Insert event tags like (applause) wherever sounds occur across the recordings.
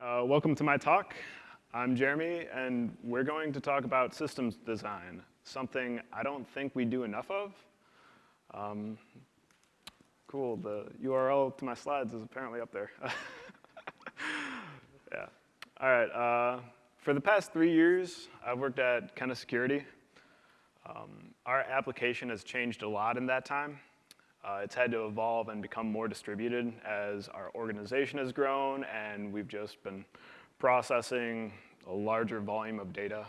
Uh, welcome to my talk. I'm Jeremy, and we're going to talk about systems design, something I don't think we do enough of. Um, cool, the URL to my slides is apparently up there. (laughs) yeah. All right, uh, for the past three years, I've worked at Kenna Security. Um, our application has changed a lot in that time. Uh, it's had to evolve and become more distributed as our organization has grown and we've just been processing a larger volume of data.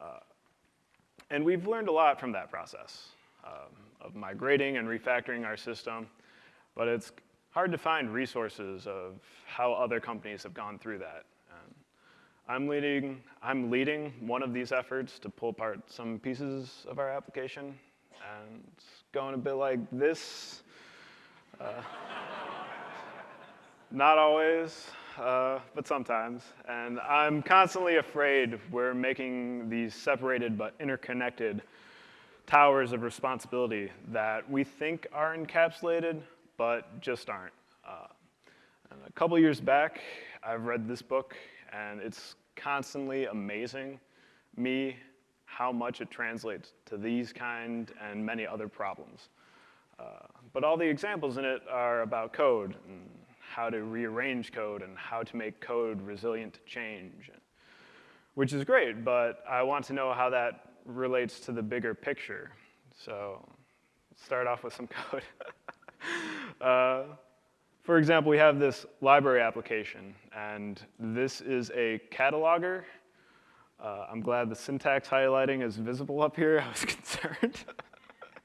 Uh, and we've learned a lot from that process um, of migrating and refactoring our system, but it's hard to find resources of how other companies have gone through that. And I'm leading, I'm leading one of these efforts to pull apart some pieces of our application and going a bit like this. Uh, not always, uh, but sometimes. And I'm constantly afraid we're making these separated but interconnected towers of responsibility that we think are encapsulated, but just aren't. Uh, a couple years back, I've read this book, and it's constantly amazing me how much it translates to these kind and many other problems. Uh, but all the examples in it are about code and how to rearrange code and how to make code resilient to change, which is great, but I want to know how that relates to the bigger picture. So start off with some (laughs) code. uh, for example, we have this library application, and this is a cataloger uh, I'm glad the syntax highlighting is visible up here. (laughs) I was concerned.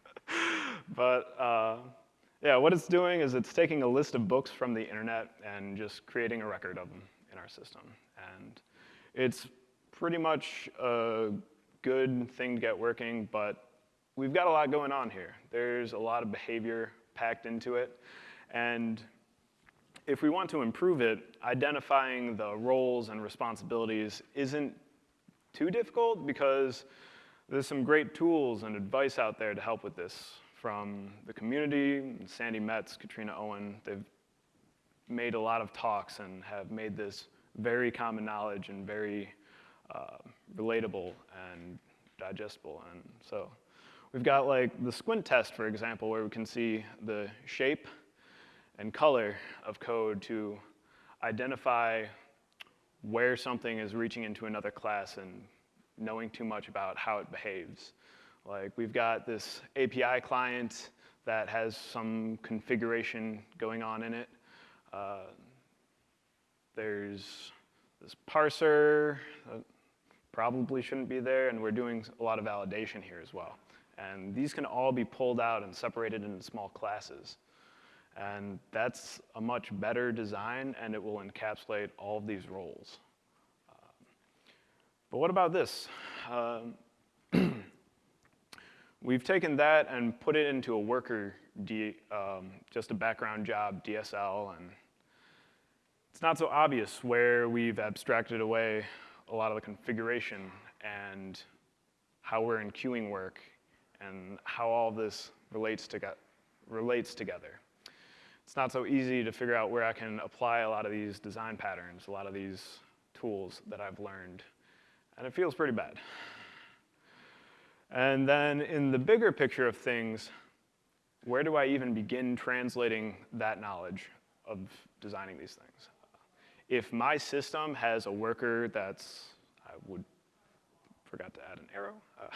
(laughs) but uh, yeah, what it's doing is it's taking a list of books from the internet and just creating a record of them in our system. And it's pretty much a good thing to get working, but we've got a lot going on here. There's a lot of behavior packed into it. And if we want to improve it, identifying the roles and responsibilities isn't too difficult because there's some great tools and advice out there to help with this from the community, Sandi Metz, Katrina Owen. They've made a lot of talks and have made this very common knowledge and very uh, relatable and digestible. And so we've got like the squint test, for example, where we can see the shape and color of code to identify where something is reaching into another class and knowing too much about how it behaves. Like we've got this API client that has some configuration going on in it. Uh, there's this parser that probably shouldn't be there, and we're doing a lot of validation here as well. And these can all be pulled out and separated into small classes. And that's a much better design, and it will encapsulate all of these roles. Um, but what about this? Um, (clears throat) we've taken that and put it into a worker, D, um, just a background job, DSL, and it's not so obvious where we've abstracted away a lot of the configuration and how we're in queuing work and how all this relates, to relates together it's not so easy to figure out where I can apply a lot of these design patterns, a lot of these tools that I've learned. And it feels pretty bad. And then in the bigger picture of things, where do I even begin translating that knowledge of designing these things? If my system has a worker that's, I would, forgot to add an arrow. Uh,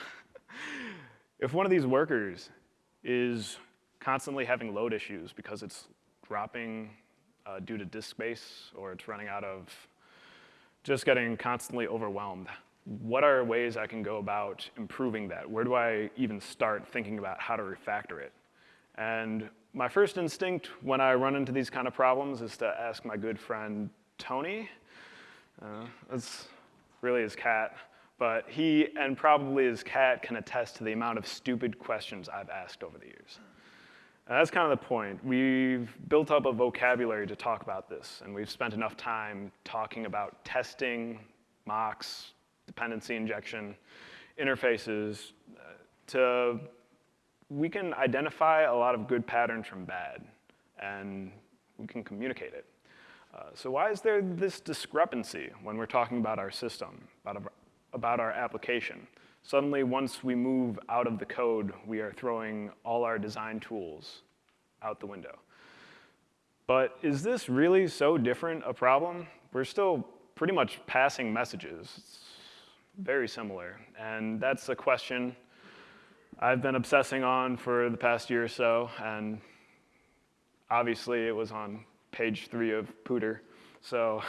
(laughs) if one of these workers is constantly having load issues because it's dropping uh, due to disk space or it's running out of just getting constantly overwhelmed. What are ways I can go about improving that? Where do I even start thinking about how to refactor it? And my first instinct when I run into these kind of problems is to ask my good friend Tony. Uh, that's really his cat. But he and probably his cat can attest to the amount of stupid questions I've asked over the years. And that's kind of the point. We've built up a vocabulary to talk about this, and we've spent enough time talking about testing, mocks, dependency injection, interfaces, uh, to, we can identify a lot of good patterns from bad, and we can communicate it. Uh, so why is there this discrepancy when we're talking about our system, about, about our application? Suddenly, once we move out of the code, we are throwing all our design tools out the window. But is this really so different a problem? We're still pretty much passing messages. It's very similar. And that's a question I've been obsessing on for the past year or so. And obviously, it was on page three of POODR. So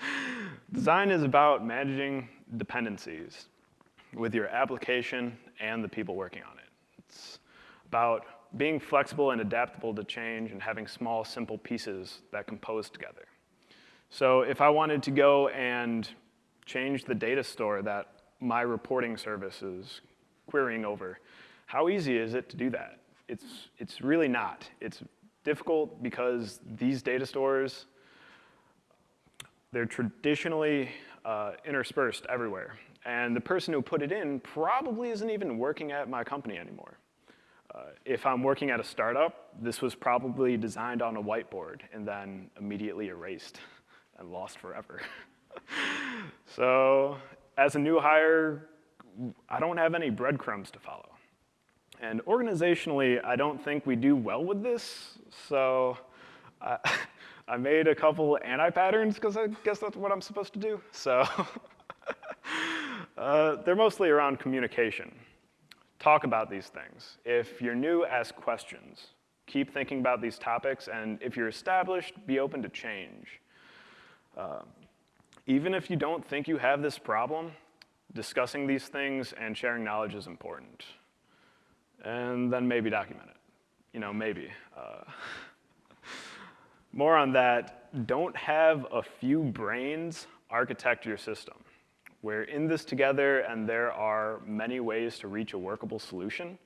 (laughs) design is about managing dependencies with your application and the people working on it. It's about being flexible and adaptable to change and having small, simple pieces that compose together. So if I wanted to go and change the data store that my reporting service is querying over, how easy is it to do that? It's, it's really not. It's difficult because these data stores, they're traditionally uh, interspersed everywhere. And the person who put it in probably isn't even working at my company anymore. Uh, if I'm working at a startup, this was probably designed on a whiteboard and then immediately erased and lost forever. (laughs) so as a new hire, I don't have any breadcrumbs to follow. And organizationally, I don't think we do well with this. So (laughs) I made a couple anti-patterns because I guess that's what I'm supposed to do. So (laughs) uh, they're mostly around communication. Talk about these things. If you're new, ask questions. Keep thinking about these topics, and if you're established, be open to change. Uh, even if you don't think you have this problem, discussing these things and sharing knowledge is important. And then maybe document it. You know, maybe. Uh, (laughs) more on that, don't have a few brains architect your system. We're in this together, and there are many ways to reach a workable solution.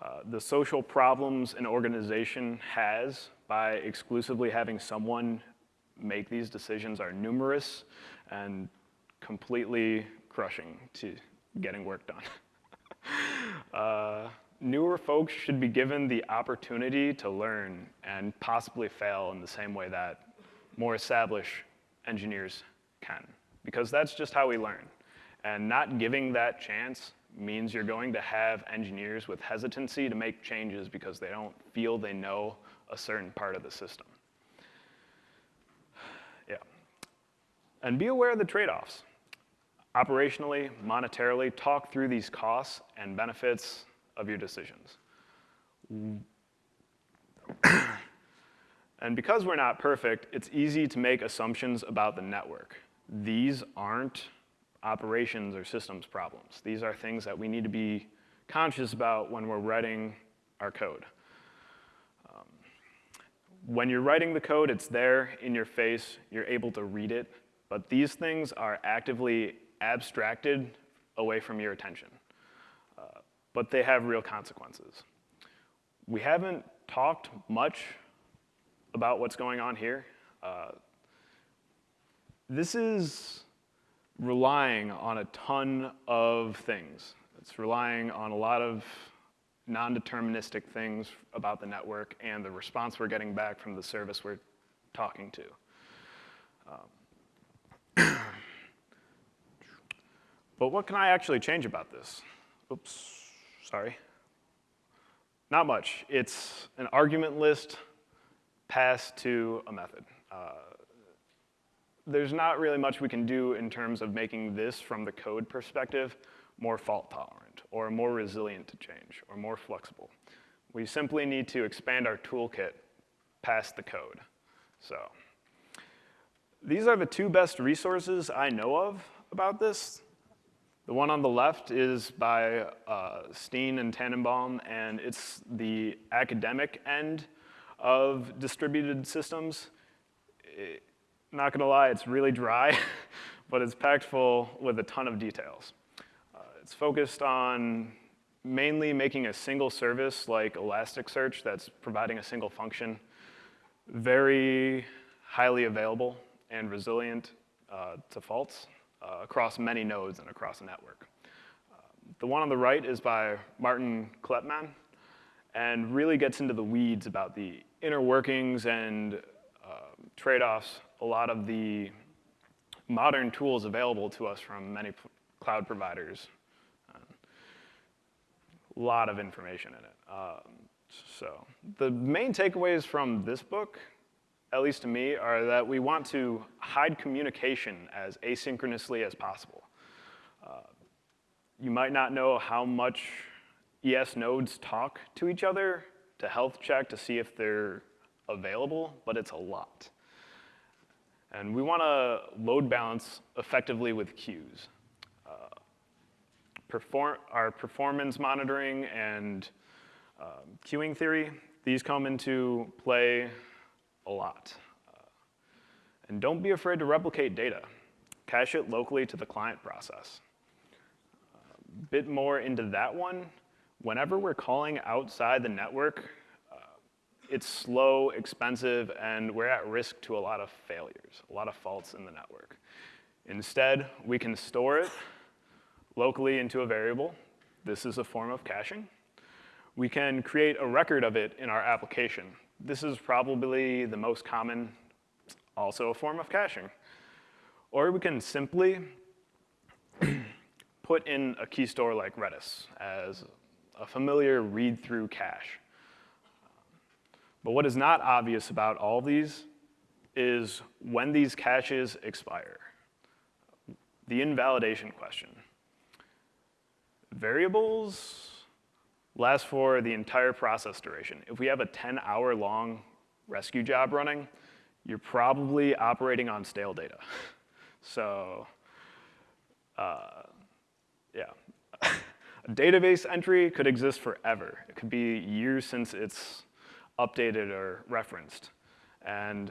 Uh, the social problems an organization has by exclusively having someone make these decisions are numerous and completely crushing to getting work done. (laughs) uh, newer folks should be given the opportunity to learn and possibly fail in the same way that more established engineers can, because that's just how we learn. And not giving that chance means you're going to have engineers with hesitancy to make changes because they don't feel they know a certain part of the system. Yeah. And be aware of the trade-offs. Operationally, monetarily, talk through these costs and benefits of your decisions. (clears throat) and because we're not perfect, it's easy to make assumptions about the network. These aren't operations or systems problems. These are things that we need to be conscious about when we're writing our code. Um, when you're writing the code, it's there in your face. You're able to read it. But these things are actively abstracted away from your attention. But they have real consequences. We haven't talked much about what's going on here. Uh, this is relying on a ton of things. It's relying on a lot of non-deterministic things about the network and the response we're getting back from the service we're talking to. Um, (clears throat) but what can I actually change about this? Oops, sorry. Not much. It's an argument list passed to a method. Uh, there's not really much we can do in terms of making this, from the code perspective, more fault tolerant, or more resilient to change, or more flexible. We simply need to expand our toolkit past the code. So. These are the two best resources I know of about this. The one on the left is by uh, Steen and Tanenbaum, and it's the academic end of distributed systems. It, not gonna lie, it's really dry, (laughs) but it's packed full with a ton of details. Uh, it's focused on mainly making a single service like Elasticsearch that's providing a single function very highly available and resilient uh, to faults uh, across many nodes and across a network. Uh, the one on the right is by Martin Kleppmann and really gets into the weeds about the inner workings and uh, trade-offs a lot of the modern tools available to us from many cloud providers. A lot of information in it. Um, so the main takeaways from this book, at least to me, are that we want to hide communication as asynchronously as possible. Uh, you might not know how much ES nodes talk to each other to health check to see if they're available, but it's a lot. And we want to load balance effectively with queues. Uh, perform our performance monitoring and um, queuing theory, these come into play a lot. Uh, and don't be afraid to replicate data. Cache it locally to the client process. A bit more into that one, whenever we're calling outside the network, uh, it's slow, expensive, and we're at risk to a lot of failures, a lot of faults in the network. Instead, we can store it locally into a variable. This is a form of caching we can create a record of it in our application. This is probably the most common, also a form of caching. Or we can simply (clears throat) put in a key store like Redis as a familiar read-through cache. But what is not obvious about all these is when these caches expire. The invalidation question. Variables lasts for the entire process duration. If we have a 10-hour long Resque job running, you're probably operating on stale data. (laughs) So, uh, yeah. a database entry could exist forever. It could be years since it's updated or referenced, and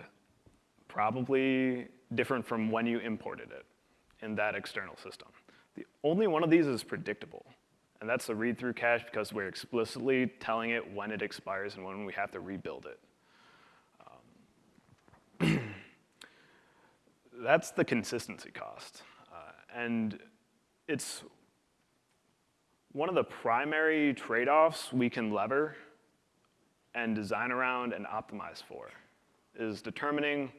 probably different from when you imported it in that external system. The only one of these is predictable. And that's the read-through cache because we're explicitly telling it when it expires and when we have to rebuild it. Um, (clears throat) that's the consistency cost. Uh, and it's one of the primary trade-offs we can lever and design around and optimize for is determining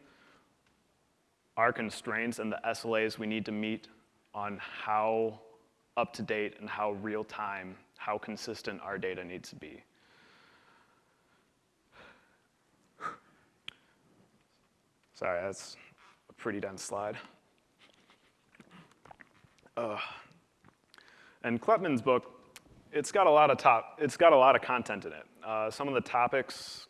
our constraints and the SLAs we need to meet on how up to date and how real time, how consistent our data needs to be. Sorry, that's a pretty dense slide. Uh, and Kleppmann's book, it's got a lot of top, it's got a lot of content in it. Uh, some of the topics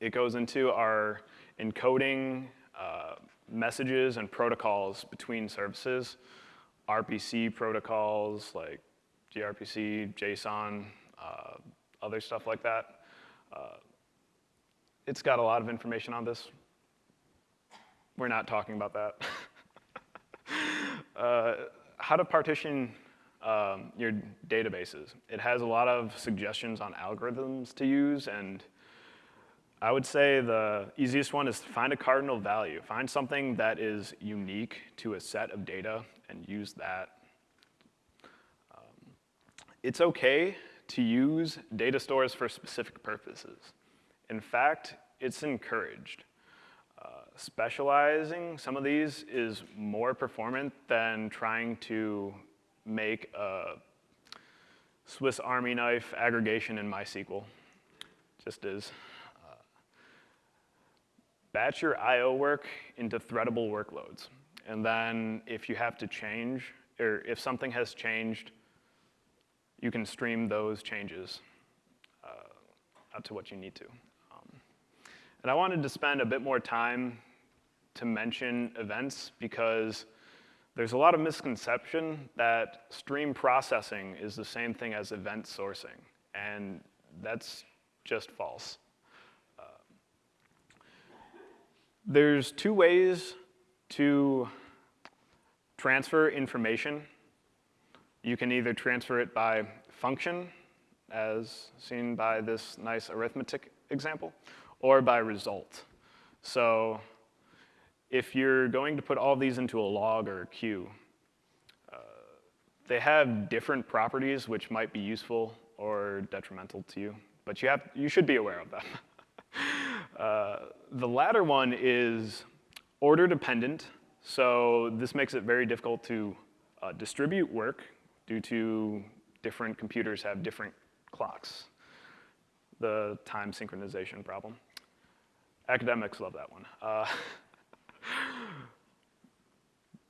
it goes into are encoding uh, messages and protocols between services. RPC protocols like gRPC, JSON, uh, other stuff like that. Uh, it's got a lot of information on this. We're not talking about that. (laughs) uh, how to partition um, your databases. It has a lot of suggestions on algorithms to use, and I would say the easiest one is to find a cardinal value. Find something that is unique to a set of data and use that. Um, it's okay to use data stores for specific purposes. In fact, it's encouraged. Uh, specializing some of these is more performant than trying to make a Swiss Army knife aggregation in MySQL. Just is. Uh, batch your I.O. work into threadable workloads. And then if you have to change, or if something has changed, you can stream those changes uh, out to what you need to. Um, and I wanted to spend a bit more time to mention events because there's a lot of misconception that stream processing is the same thing as event sourcing, and that's just false. Uh, there's two ways to transfer information, you can either transfer it by function, as seen by this nice arithmetic example, or by result. So if you're going to put all these into a log or a queue, uh, they have different properties which might be useful or detrimental to you, but you, have, you should be aware of them. (laughs) uh, the latter one is order dependent, so this makes it very difficult to uh, distribute work due to different computers have different clocks, the time synchronization problem. Academics love that one. Uh, (laughs)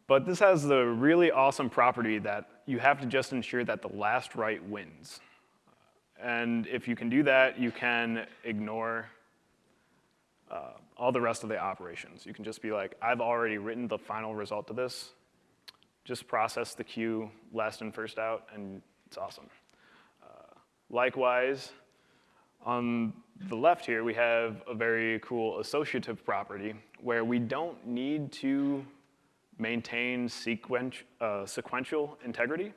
but this has the really awesome property that you have to just ensure that the last write wins. And if you can do that, you can ignore uh, all the rest of the operations. You can just be like, I've already written the final result of this. Just process the queue last and first out, and it's awesome. Uh, likewise, on the left here, we have a very cool associative property where we don't need to maintain uh, sequential integrity.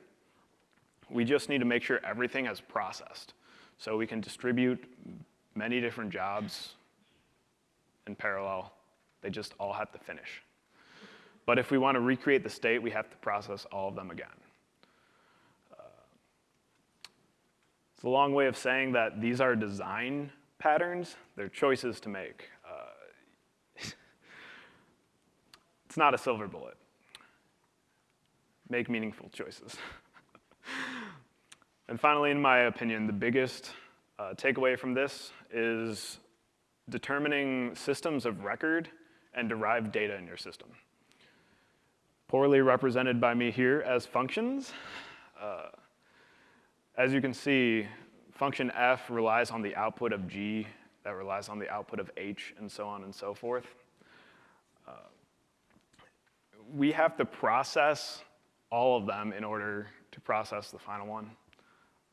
We just need to make sure everything is processed. So we can distribute many different jobs in parallel. They just all have to finish. But if we want to recreate the state, we have to process all of them again. Uh, it's a long way of saying that these are design patterns. They're choices to make. Uh, (laughs) it's not a silver bullet. Make meaningful choices. (laughs) and finally, in my opinion, the biggest uh, takeaway from this is determining systems of record and derived data in your system. Poorly represented by me here as functions. Uh, as you can see, function f relies on the output of g, that relies on the output of h, and so on and so forth. Uh, we have to process all of them in order to process the final one,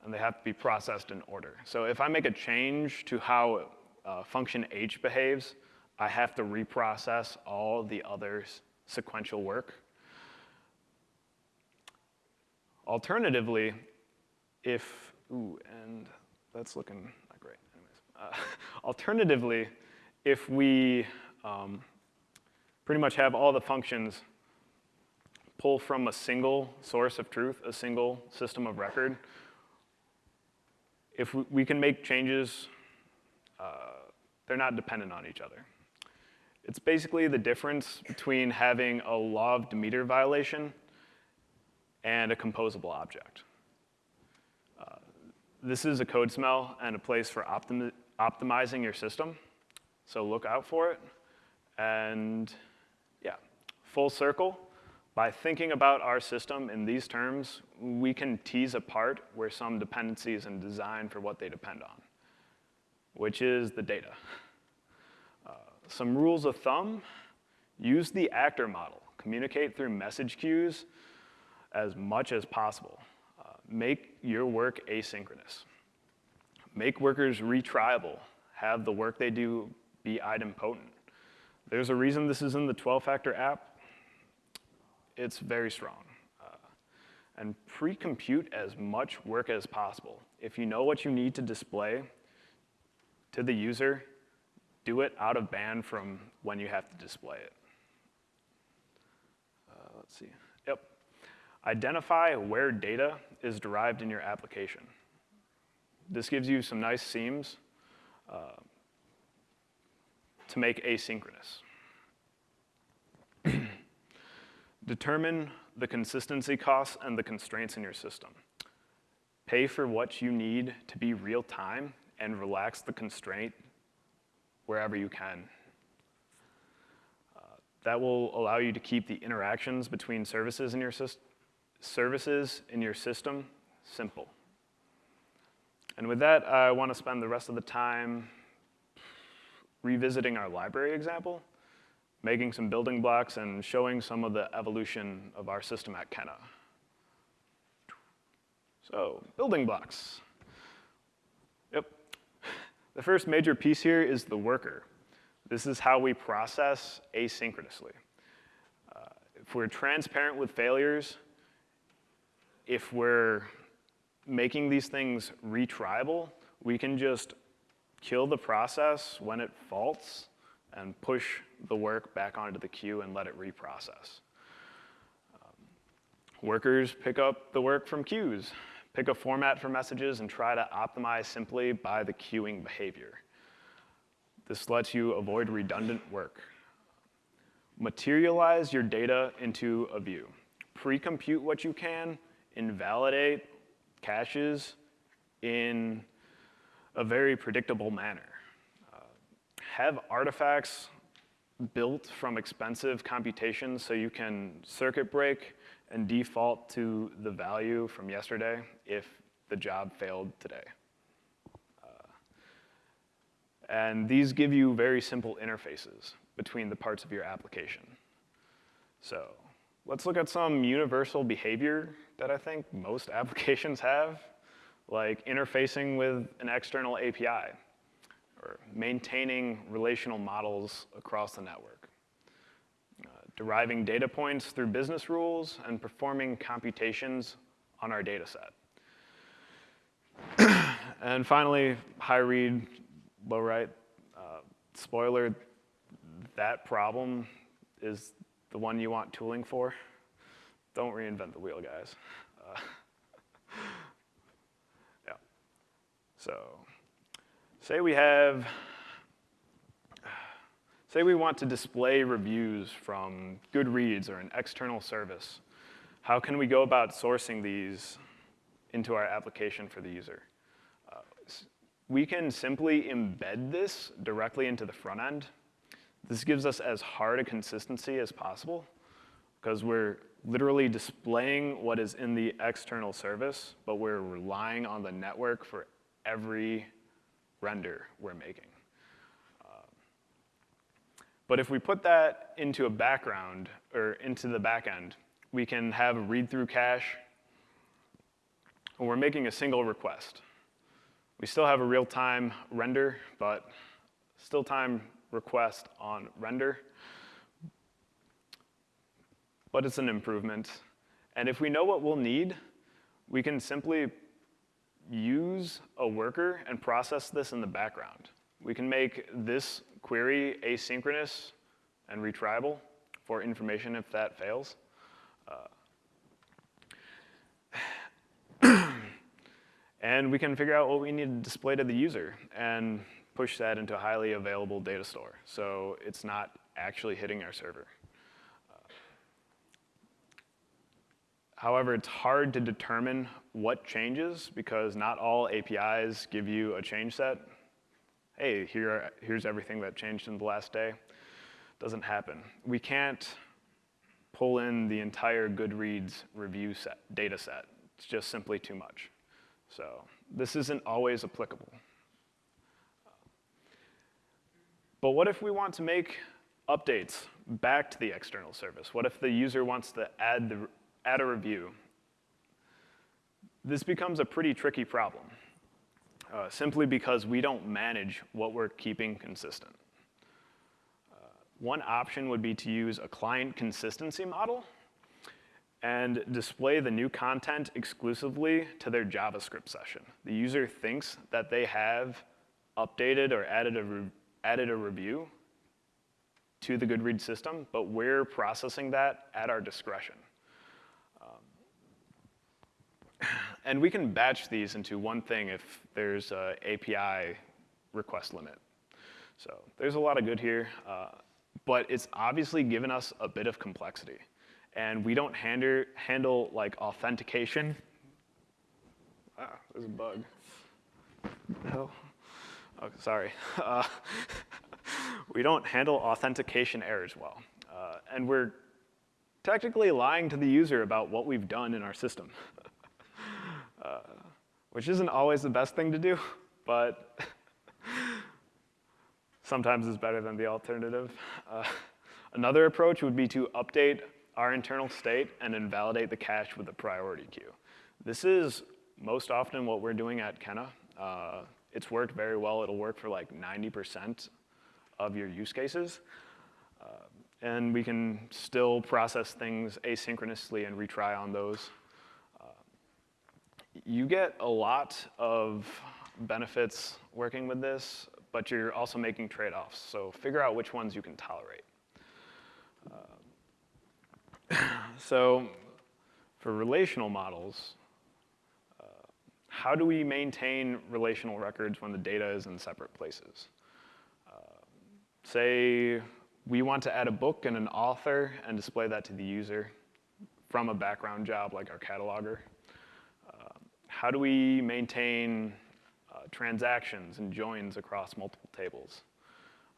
and they have to be processed in order. So if I make a change to how uh, function h behaves, I have to reprocess all the other sequential work. Alternatively, if, ooh, and that's looking not great. Anyways, uh, (laughs) alternatively, if we um, pretty much have all the functions pull from a single source of truth, a single system of record, if we can make changes uh, they're not dependent on each other. It's basically the difference between having a law of Demeter violation and a composable object. Uh, this is a code smell and a place for optimi optimizing your system, so look out for it. And yeah, full circle, by thinking about our system in these terms, we can tease apart where some dependencies and design for what they depend on which is the data. Uh, some rules of thumb, use the actor model. Communicate through message queues as much as possible. Uh, make your work asynchronous. Make workers retriable. Have the work they do be idempotent. There's a reason this is in the 12-factor app. It's very strong. Uh, and pre-compute as much work as possible. If you know what you need to display, to the user, do it out of band from when you have to display it. Uh, let's see. Yep. Identify where data is derived in your application. This gives you some nice seams uh, to make asynchronous. (clears throat) Determine the consistency costs and the constraints in your system. Pay for what you need to be real time and relax the constraint wherever you can. Uh, that will allow you to keep the interactions between services in your, services in your system simple. And with that, I want to spend the rest of the time revisiting our library example, making some building blocks, and showing some of the evolution of our system at Kenna. So, building blocks. The first major piece here is the worker. This is how we process asynchronously. Uh, if we're transparent with failures, if we're making these things retriable, we can just kill the process when it faults and push the work back onto the queue and let it reprocess. Um, workers pick up the work from queues. Pick a format for messages and try to optimize simply by the queuing behavior. This lets you avoid redundant work. materialize your data into a view. Pre-compute what you can, invalidate caches in a very predictable manner. Uh, have artifacts built from expensive computations so you can circuit break and default to the value from yesterday if the job failed today. Uh, and these give you very simple interfaces between the parts of your application. So let's look at some universal behavior that I think most (laughs) applications have, like interfacing with an external API or maintaining relational models across the network, deriving data points through business rules, and performing computations on our data set. (clears throat) and finally, high read, low write. Uh, spoiler, that problem is the one you want tooling for. Don't reinvent the wheel, guys. Uh, (laughs) yeah. So Say we have, say we want to display reviews from Goodreads or an external service. How can we go about sourcing these into our application for the user? Uh, we can simply embed this directly into the front end. This gives us as hard a consistency as possible because we're literally displaying what is in the external service, but we're relying on the network for every render we're making. But if we put that into a background, or into the backend, we can have a read-through cache, and we're making a single request. We still have a real-time render, but still time request on render. But it's an improvement. And if we know what we'll need, we can simply use a worker and process this in the background. We can make this query asynchronous and retriable for information if that fails. Uh, (clears throat) and we can figure out what we need to display to the user and push that into a highly available data store. So it's not actually hitting our server. However, it's hard to determine what changes because not all APIs give you a change set. Hey, here, here's everything that changed in the last day. Doesn't happen. We can't pull in the entire Goodreads review set, data set. It's just simply too much. So this isn't always applicable. But what if we want to make updates back to the external service? What if the user wants to add the add a review. This becomes a pretty tricky problem, uh, simply because we don't manage what we're keeping consistent. Uh, one option would be to use a client consistency model and display the new content exclusively to their JavaScript session. The user thinks that they have updated or added a, added a review to the Goodreads system, but we're processing that at our discretion. And we can batch these into one thing if there's an API request limit. So there's a lot of good here, uh, but it's obviously given us a bit of complexity. And we don't handle, handle like authentication. Ah, there's a bug. Oh, sorry. Uh, (laughs) we don't handle authentication errors well. Uh, and we're technically lying to the user about what we've done in our system. (laughs) uh, which isn't always the best thing to do, but (laughs) sometimes it's better than the alternative. Uh, another approach would be to update our internal state and invalidate the cache with a priority queue. This is most often what we're doing at Kenna. Uh, it's worked very well. It'll work for like 90% of your use cases. Uh, and we can still process things asynchronously and retry on those you get a lot of benefits working with this, but you're also making trade-offs. So figure out which ones you can tolerate. Uh, (laughs) so for relational models, uh, how do we maintain relational records when the data is in separate places? Uh, say we want to add a book and an author and display that to the user from a background job like our cataloger. How do we maintain uh, transactions and joins across multiple tables?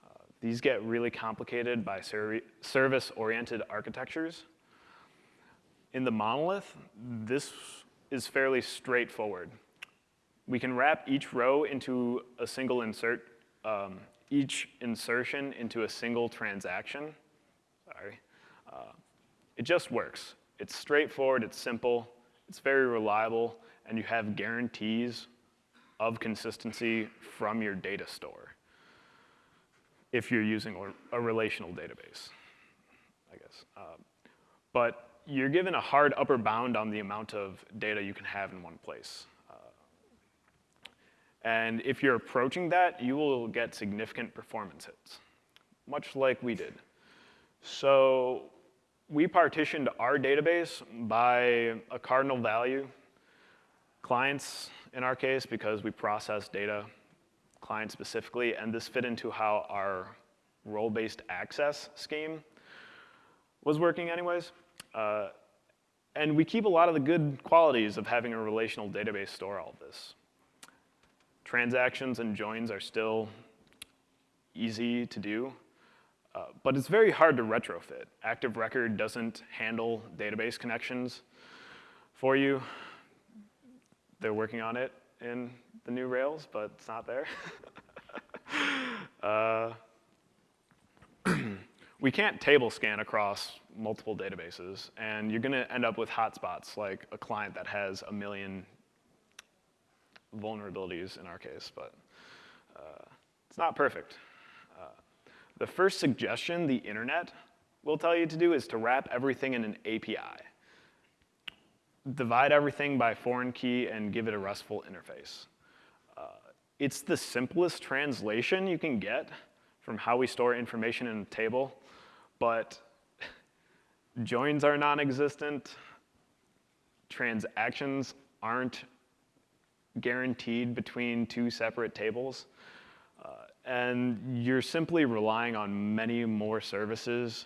Uh, these get really complicated by ser service-oriented architectures. In the monolith, this is fairly straightforward. We can wrap each row into a single insert, um, each insertion into a single transaction. Sorry. Uh, it just works. It's straightforward, it's simple, it's very reliable, and you have guarantees of consistency from your data store if you're using a relational database, I guess. Uh, but you're given a hard upper bound on the amount of data you can have in one place. Uh, and if you're approaching that, you will get significant performance hits, much like we did. So we partitioned our database by a cardinal value. Clients, in our case, because we process data, client specifically, and this fit into how our role-based access scheme was working anyways. Uh, and we keep a lot of the good qualities of having a relational database store all this. Transactions and joins are still easy to do, uh, but it's very hard to retrofit. Active Record doesn't handle database connections for you. They're working on it in the new Rails, but it's not there. (laughs) uh, (clears throat) we can't table scan across multiple databases, and you're going to end up with hotspots, like a client that has a million vulnerabilities in our case, but uh, it's not perfect. Uh, the first suggestion the internet will tell you to do is to wrap everything in an API. Divide everything by foreign key and give it a RESTful interface. Uh, it's the simplest translation you can get from how we store information in a table but (laughs) joins are non-existent, transactions aren't guaranteed between two separate tables, uh, and you're simply relying on many more services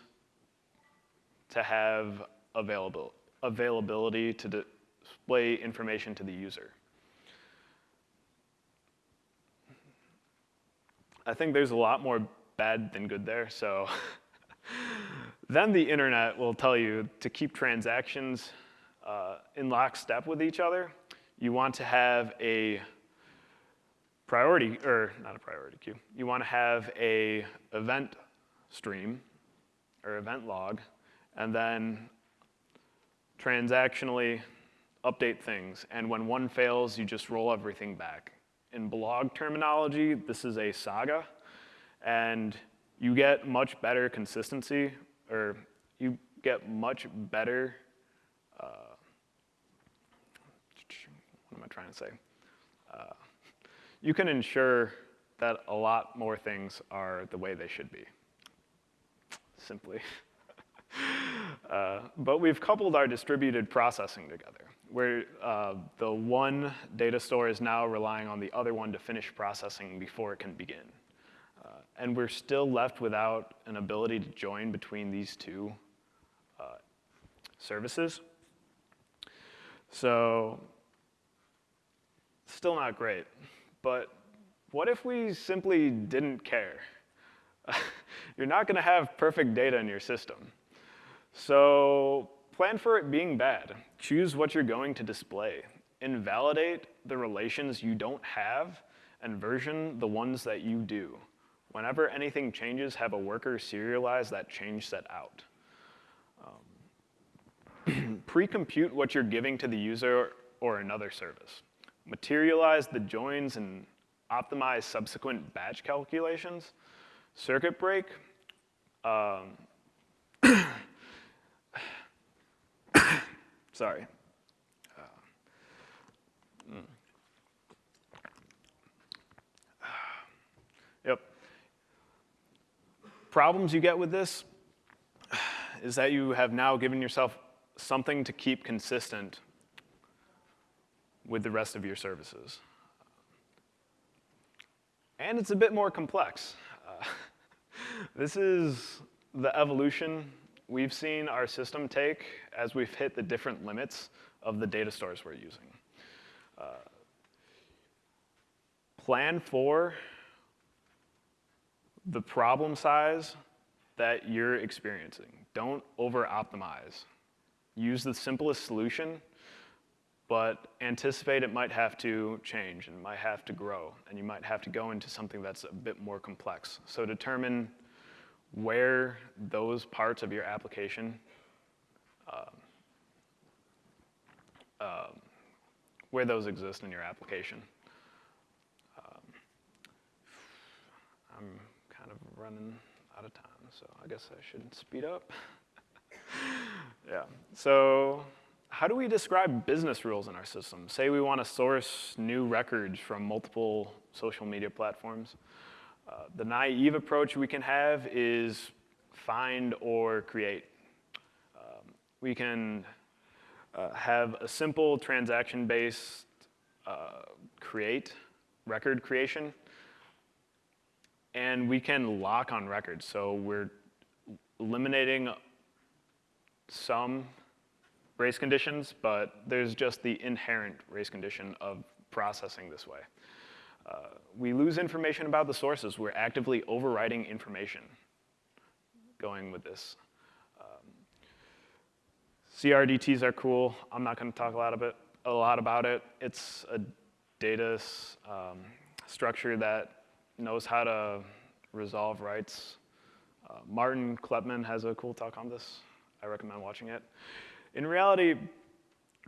to have available, availability to display information to the user. I think there's a lot more bad than good there, so (laughs) Then the internet will tell you to keep transactions uh, in lockstep with each other. You want to have a priority, or not a priority queue. You want to have a event stream or event log, and then transactionally update things. And when one fails, you just roll everything back. In blog terminology, this is a saga, and you get much better consistency, or you get much better, uh, what am I trying to say? Uh, you can ensure that a lot more things are the way they should be, simply. (laughs) (laughs) uh, but we've coupled our distributed processing together, where uh, the one data store is now relying on the other one to finish processing before it can begin. Uh, and we're still left without an ability to join between these two uh, services. So still not great. But what if we simply didn't care? (laughs) You're not going to have perfect data in your system. So plan for it being bad. Choose what you're going to display. Invalidate the relations you don't have and version the ones that you do. Whenever anything changes, have a worker serialize that change set out. Um, (clears throat) Pre-compute what you're giving to the user or another service. Materialize the joins and optimize subsequent batch calculations. Circuit break. Um, (clears throat) sorry. Uh, mm. Yep problems you get with this is that you have now given yourself something to keep consistent with the rest of your services. And it's a bit more complex. Uh, (laughs) this is the evolution we've seen our system take as we've hit the different limits of the data stores we're using. Uh, plan for the problem size that you're experiencing. Don't over optimize. Use the simplest solution, but anticipate it might have to change and might have to grow, and you might have to go into something that's a bit more complex. So determine where those parts of your application, um, um, where those exist in your application. Um, I'm kind of running out of time, so I guess I should speed up. (laughs) yeah, so how do we describe business rules in our system? Say we want to source new records from multiple social media platforms. The naive approach we can have is find or create. Um, we can uh, have a simple transaction-based uh, create, record creation, and we can lock on records. So we're eliminating some race conditions, but there's just the inherent race condition of processing this way. Uh, we lose information about the sources. We're actively overwriting information going with this. Um, CRDTs are cool. I'm not going to talk a lot, about, a lot about it. It's a data um, structure that knows how to resolve writes. Uh, Martin Kleppmann has a cool talk on this. I recommend watching it. In reality,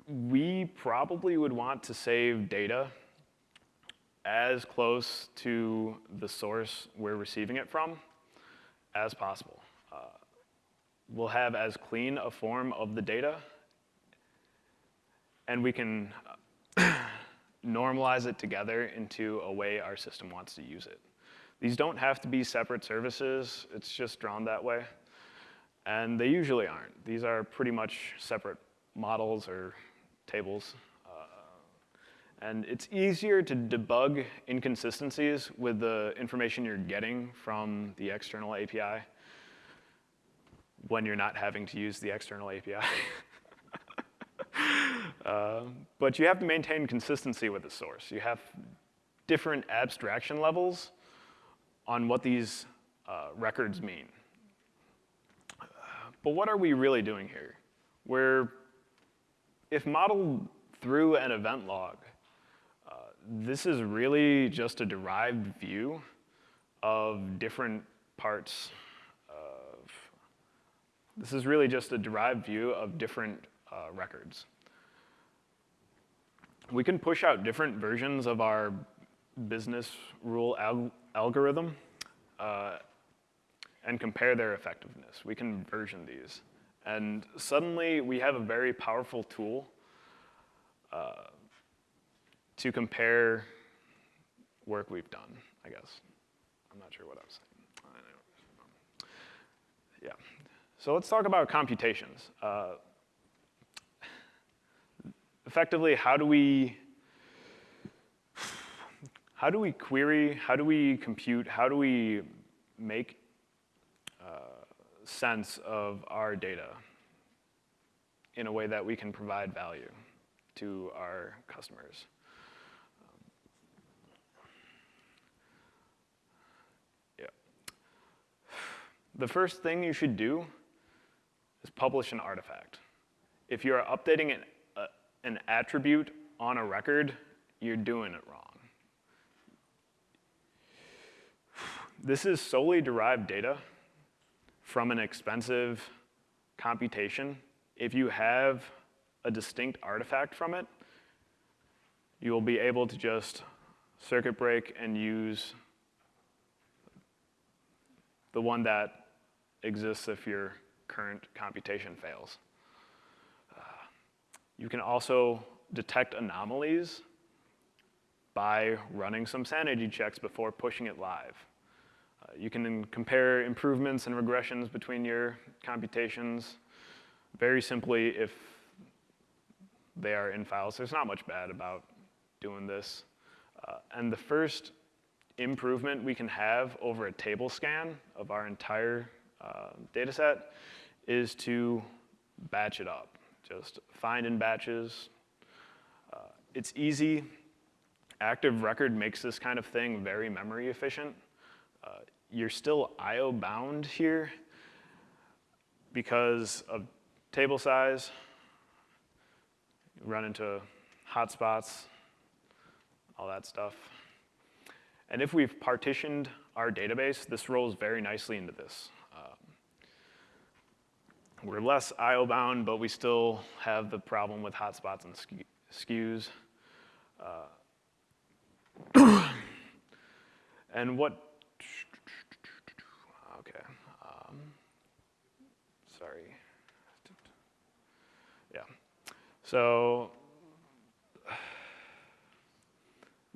we probably would want to save data as close to the source we're receiving it from as possible. Uh, we'll have as clean a form of the data, and we can uh, (clears throat) normalize it together into a way our system wants to use it. These don't have to be separate services, it's just drawn that way. And they usually aren't. These are pretty much separate models or tables. And it's easier to debug inconsistencies with the information you're getting from the external API when you're not having to use the external API. uh, (laughs) but you have to maintain consistency with the source. You have different abstraction levels on what these uh, records mean. But what are we really doing here? We're, if modeled through an event log, this is really just a derived view of different parts of, this is really just a derived view of different uh, records. We can push out different versions of our business rule al algorithm uh, and compare their effectiveness. We can version these. And suddenly we have a very powerful tool uh, to compare work we've done, I guess. I'm not sure what I was saying. Yeah. So let's talk about computations. Uh, effectively, how do we how do we query, how do we compute, how do we make uh, sense of our data in a way that we can provide value to our customers? The first thing you should do is publish an artifact. If you're updating an, uh, an attribute on a record, you're doing it wrong. This is solely derived data from an expensive computation. If you have a distinct artifact from it, you will be able to just circuit break and use the one that exists if your current computation fails. Uh, you can also detect anomalies by running some sanity checks before pushing it live. Uh, you can compare improvements and regressions between your computations very simply if they are in files. There's not much bad about doing this. Uh, and the first improvement we can have over a table scan of our entire uh, data set is to batch it up. Just find in batches. Uh, it's easy. Active record makes this kind of thing very memory efficient. Uh, you're still I.O. bound here because of table size. You run into hotspots, all that stuff. And if we've partitioned our database, this rolls very nicely into this. We're less I.O. bound, but we still have the problem with hotspots and skews. Uh, (coughs) and what, okay, um, sorry. Yeah, so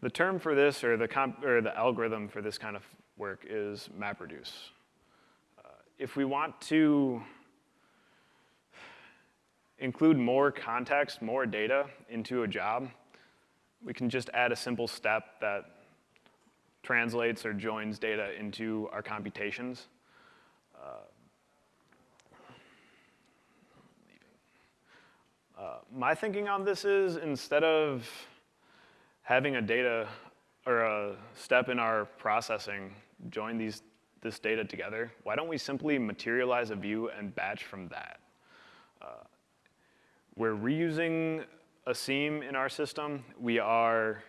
The term for this, or the, or the algorithm for this kind of work is MapReduce. Uh, if we want to include more context, more data into a job, we can just add a simple step that translates or joins data into our computations. Uh, uh, my thinking on this is instead of having a data or a step in our processing join these, this data together, why don't we simply materialize a view and batch from that? We're reusing a seam in our system. We are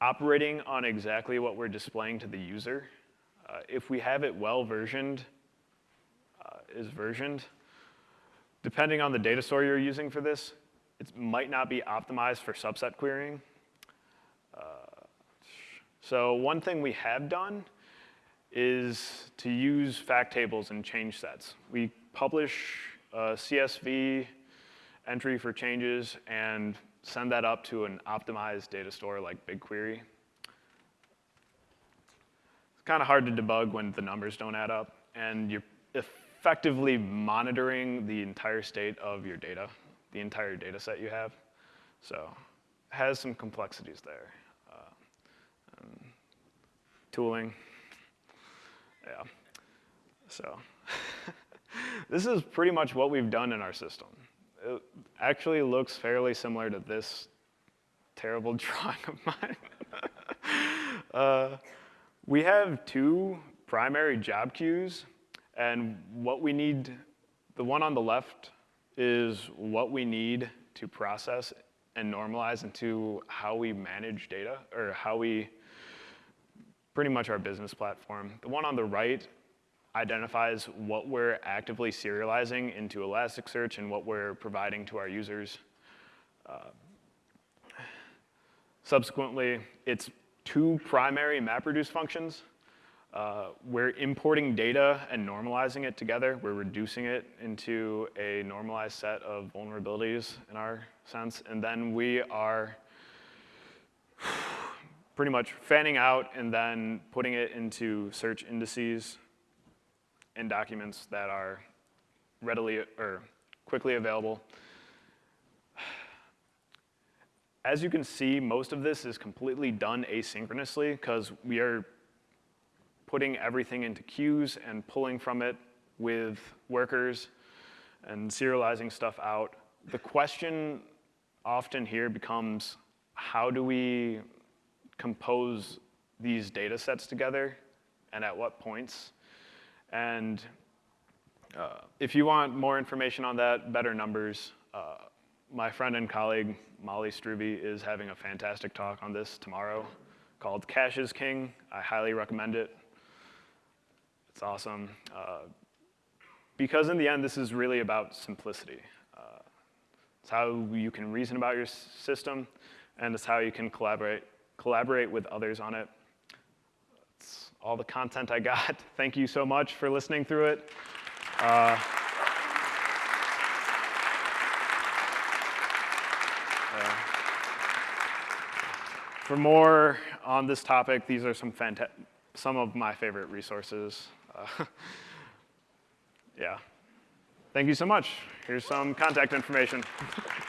operating on exactly what we're displaying to the user. Uh, if we have it well versioned, uh, is versioned, depending on the data store you're using for this, it might not be optimized for subset querying. Uh, so one thing we have done is to use fact tables and change sets. We publish a CSV entry for changes and send that up to an optimized data store like BigQuery. It's kind of hard to debug when the numbers don't add up, and you're effectively monitoring the entire state of your data the entire data set you have. So it has some complexities there. Uh, tooling, yeah. So (laughs) this is pretty much what we've done in our system. It actually looks fairly similar to this terrible (laughs) drawing of mine. (laughs) uh, we have two primary job queues, and what we need, the one on the left is what we need to process and normalize into how we manage data or how we, pretty much our business platform. The one on the right identifies what we're actively serializing into Elasticsearch and what we're providing to our users. Uh, subsequently, it's two primary MapReduce functions. Uh, we're importing data and normalizing it together. We're reducing it into a normalized set of vulnerabilities in our sense. And then we are (sighs) pretty much fanning out and then putting it into search indices and documents that are readily or quickly available. As you can see, most of this is completely done asynchronously because we are putting everything into queues and pulling from it with workers and serializing stuff out. The question often here becomes, how do we compose these data sets together and at what points? And uh, if you want more information on that, better numbers, uh, my friend and colleague, Molly Struve, is having a fantastic talk on this tomorrow called Cache is King. I highly recommend it. It's awesome. Uh, because in the end, this is really about simplicity. Uh, it's how you can reason about your system, and it's how you can collaborate, collaborate with others on it. All the content I got. (laughs) Thank you so much for listening through it. Uh, for more on this topic, these are some, some of my favorite resources. Uh, (laughs) yeah. Thank you so much. Here's some contact information. (laughs)